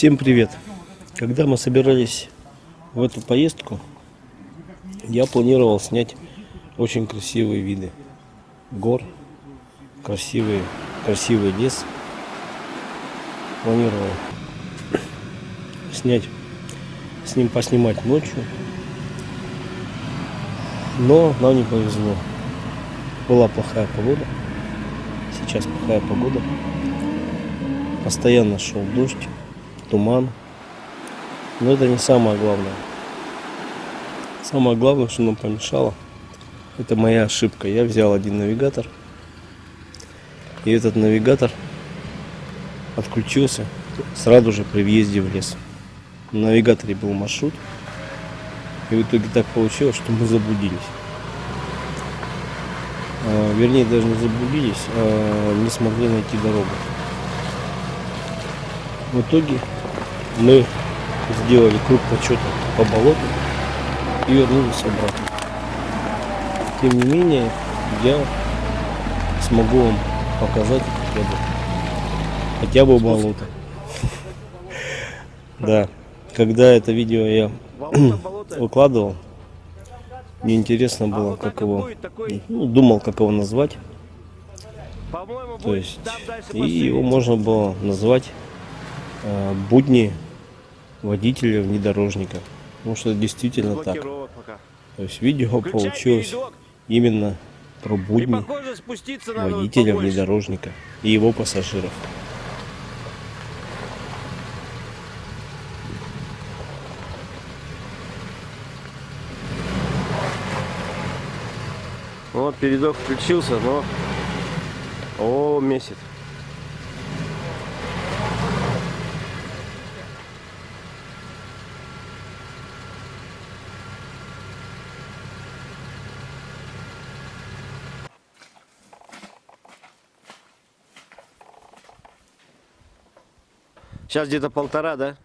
Всем привет! Когда мы собирались в эту поездку, я планировал снять очень красивые виды гор, красивый, красивый лес. Планировал снять, с ним поснимать ночью, но нам не повезло. Была плохая погода, сейчас плохая погода, постоянно шел дождь туман. Но это не самое главное. Самое главное, что нам помешало, это моя ошибка. Я взял один навигатор. И этот навигатор отключился сразу же при въезде в лес. На навигаторе был маршрут. И в итоге так получилось, что мы заблудились. А, вернее, даже не заблудились, а не смогли найти дорогу. В итоге мы сделали круг почета по болоту и вернулись обратно. Тем не менее, я смогу вам показать хотя бы, хотя бы болото. Да, когда это видео я выкладывал, мне интересно было, как его, ну, думал, как его назвать. То есть, и его можно было назвать будни водителя внедорожника. Потому что это действительно так. То есть видео получилось именно про будни водителя внедорожника и его пассажиров. Вот передок включился, но о месяц. Сейчас где-то полтора, да?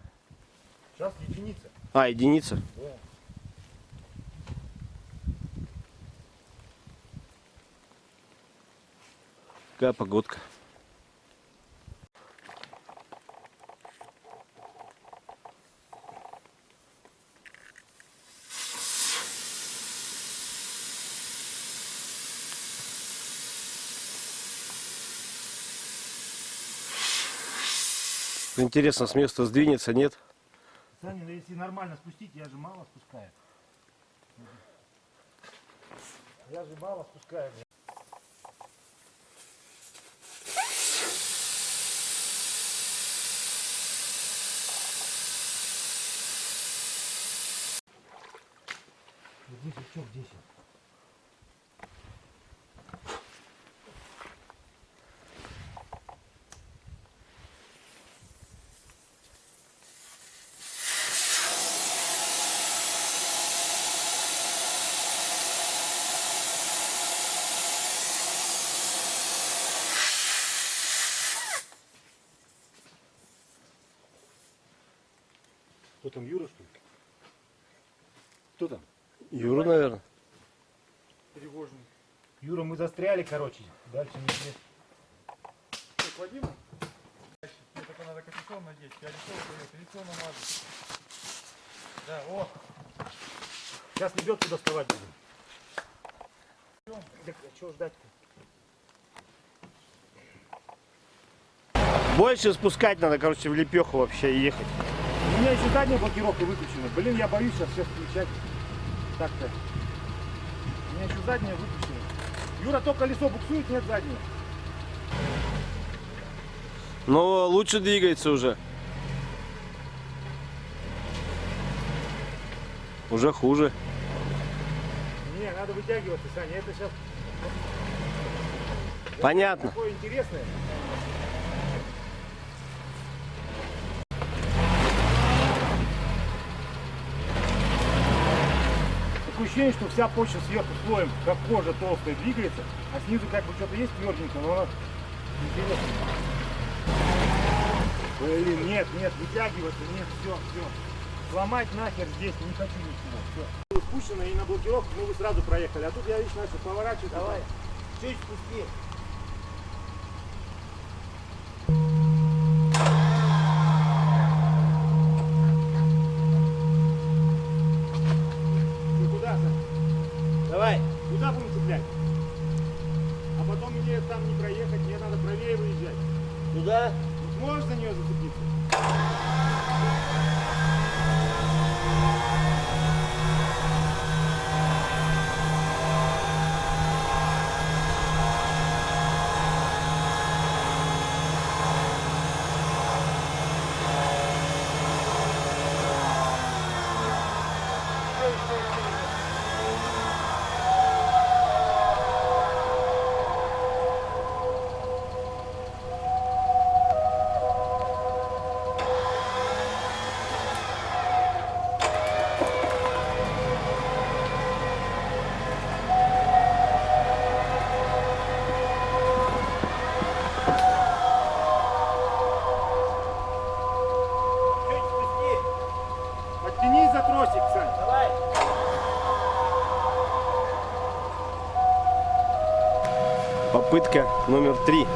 Сейчас единица. А, единица? Да. Какая погодка. Интересно, с места сдвинется, нет? Саня, если нормально спустить, я же мало спускаю. Я же мало спускаю. Здесь что, здесь? Кто там, Юра, что ли? Кто там? Юра, наверное. Тревожный. Юра, мы застряли, короче. Дальше не здесь. Так, Вадим, мне только надо капюшон надеть. Я лицо дает, лицо намазать. Да, о, Сейчас лебедку доставать будем. Так, а чего ждать-то? Больше спускать надо, короче, в лепеху вообще ехать. У меня еще задняя блокировка выключена. Блин, я боюсь сейчас всех включать. Так-то. У меня еще задняя выключена. Юра, то колесо буксует, нет заднего. Но лучше двигается уже. Уже хуже. Не, надо вытягиваться, Саня. Это сейчас Понятно. такое интересное. Ощущение, что вся почва сверху слоем, как кожа толстая, двигается, а снизу как бы что-то есть тверденькое, но оно интересно. Блин, нет, нет, вытягиваться, нет, все, все. Сломать нахер здесь не хочу ничего. Все. Спущено и на блокировку мы бы сразу проехали. А тут я, видишь, начал поворачивать. Давай. Чуть спусти. Попытка номер три.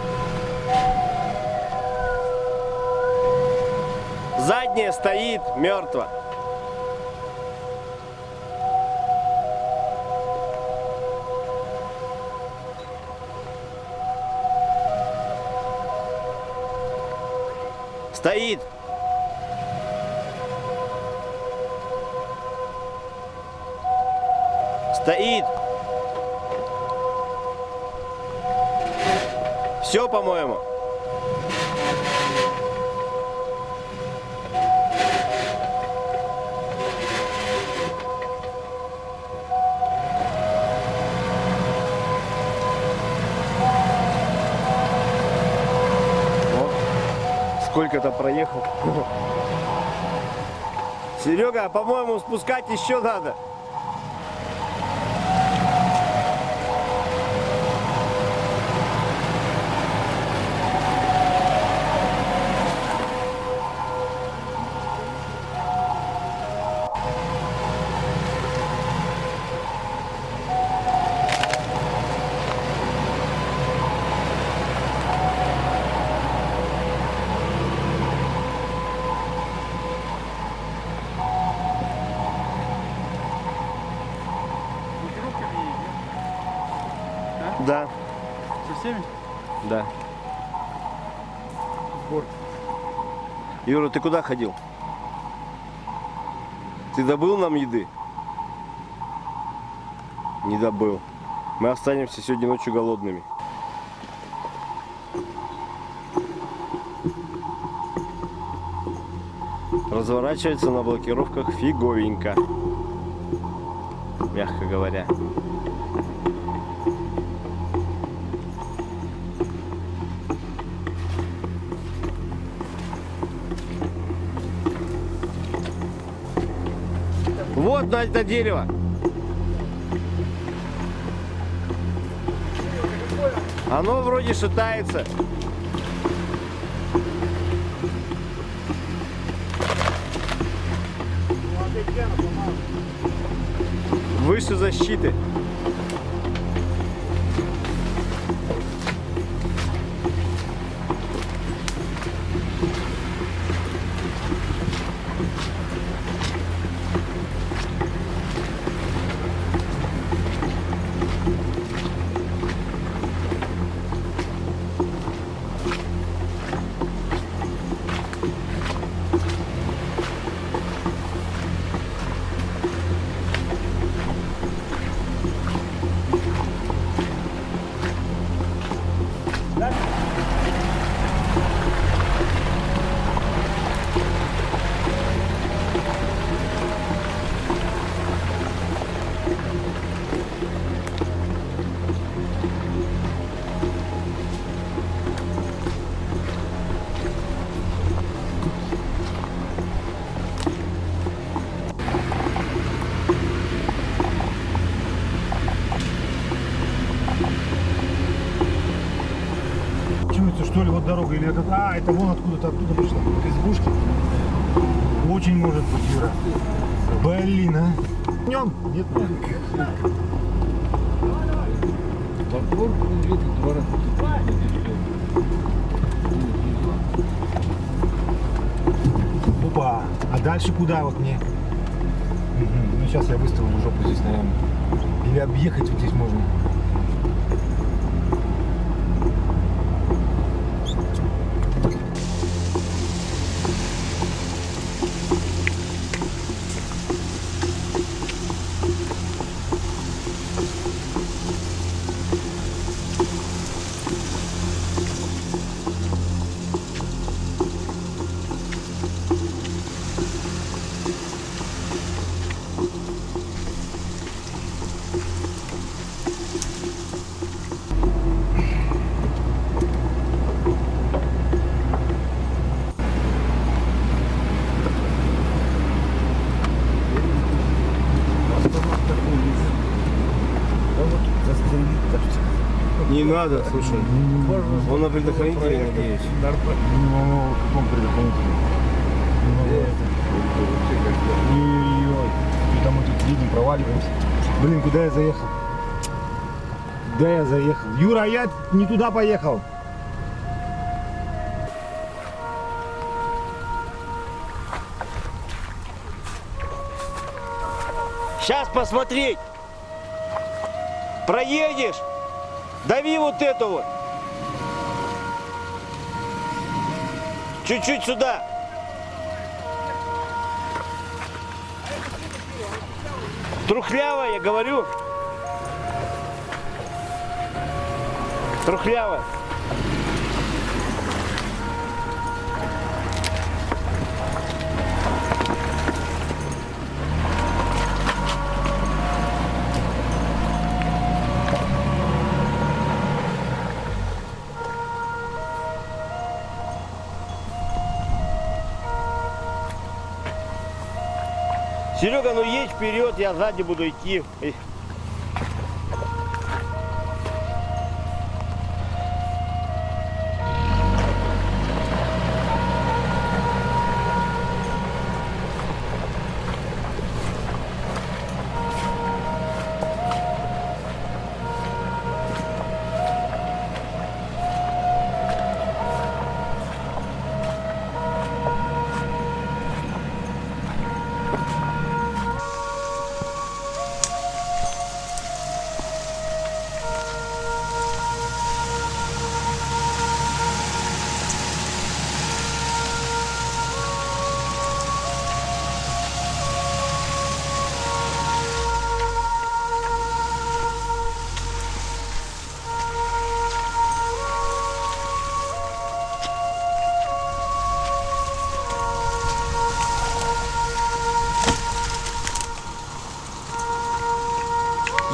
Задняя стоит мертво. Стоит. Стоит. Все, по-моему. Сколько-то проехал. Серега, по-моему, спускать еще надо. Да, Со всеми? да. Сбор. Юра, ты куда ходил? Ты добыл нам еды? Не добыл. Мы останемся сегодня ночью голодными. Разворачивается на блокировках фиговенько. Мягко говоря. Вот на это дерево. Оно вроде шатается. Выше защиты. Чуется, что ли, вот дорога или это... А, это вон откуда-то оттуда пришла, к избушке. Очень может быть, Юра. Блин, а. Днем? Нет, нет. Опа, а дальше куда вот мне? Мгм, Ну сейчас я выставлю жопу здесь, наверное. Или объехать вот здесь можно. Надо, слушай. Он на предохранителе, надеюсь. Ну, в каком предохранителе? Ой-ой-ой. Что-то мы тут видим, проваливаемся. Блин, куда я заехал? Куда я заехал? Юра, я не туда поехал. Сейчас посмотреть. Проедешь. Дави вот эту вот. Чуть-чуть сюда. Трухлявая, я говорю. Трухлявая. Серега, ну едь вперед, я сзади буду идти.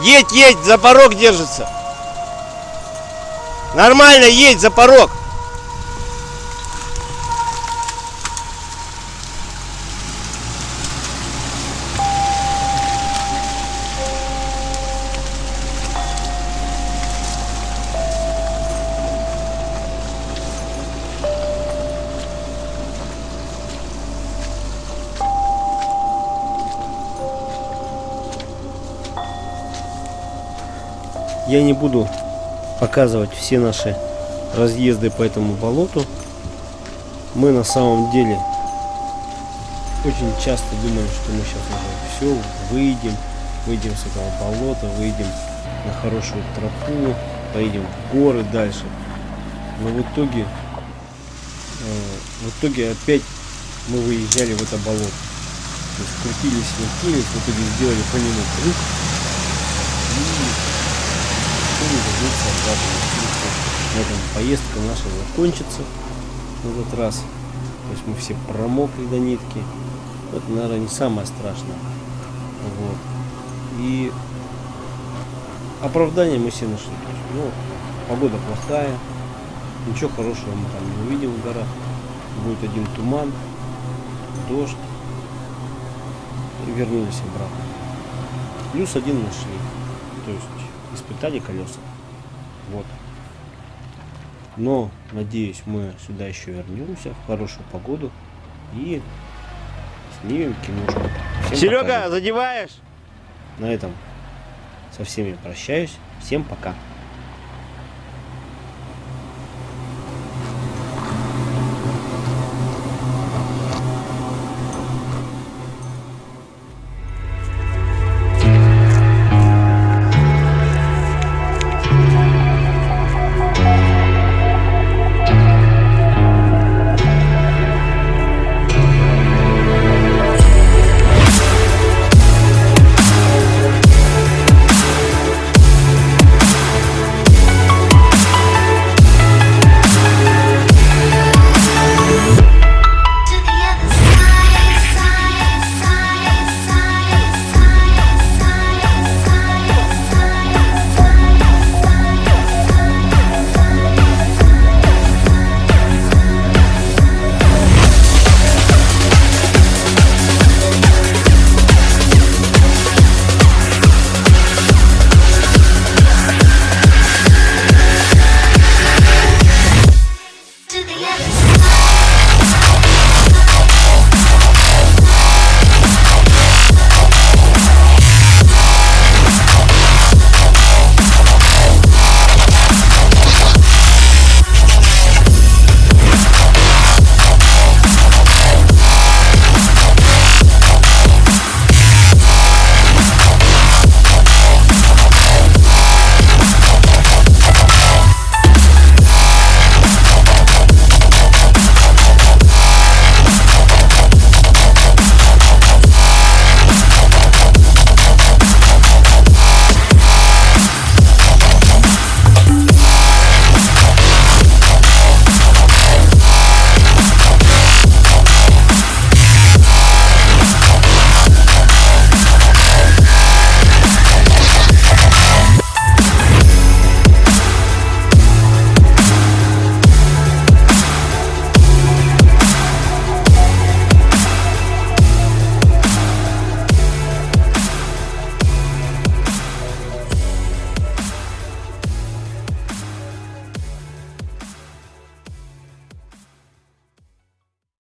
Едь, едь, за порог держится. Нормально, едь за порог. Я не буду показывать все наши разъезды по этому болоту. Мы на самом деле очень часто думаем, что мы сейчас уже все, выйдем, выйдем с этого болота, выйдем на хорошую тропу, поедем в горы дальше. Но в итоге, э, в итоге опять мы выезжали в это болото. То есть крутились, вертелись, в итоге сделали по нему круг. И вернуться обратно. На этом поездка наша закончится в этот раз. То есть мы все промокли до нитки. Это, наверное, не самое страшное. Вот. И оправдание мы все нашли. Ну, погода плохая. Ничего хорошего мы там не увидим в горах. Будет один туман, дождь. И вернулись обратно. Плюс один нашли. То есть испытали колеса. Вот. Но, надеюсь, мы сюда еще вернемся в хорошую погоду и снимем киношку. Всем Серега, пока. задеваешь? На этом со всеми прощаюсь. Всем пока.